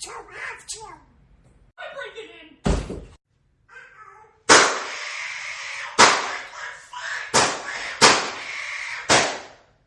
to live to.